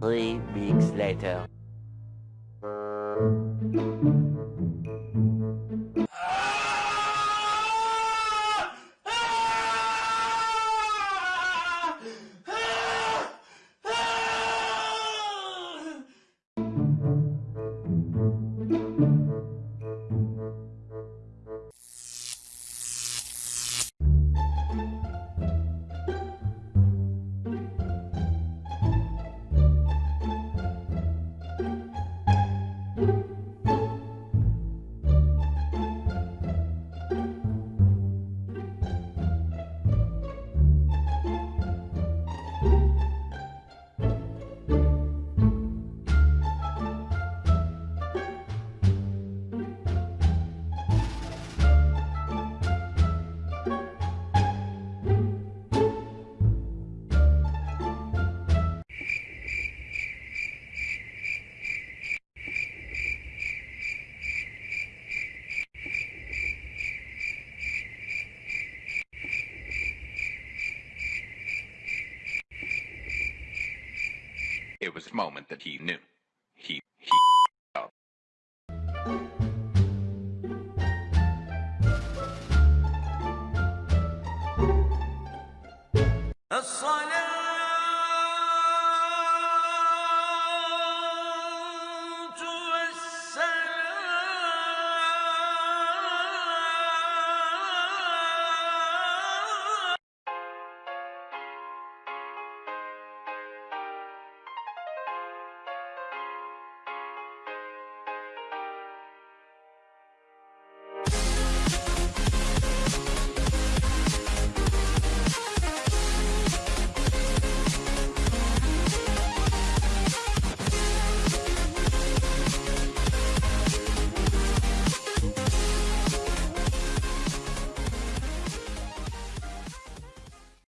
Three weeks later. It was a moment that he knew. He, he up. الصلاة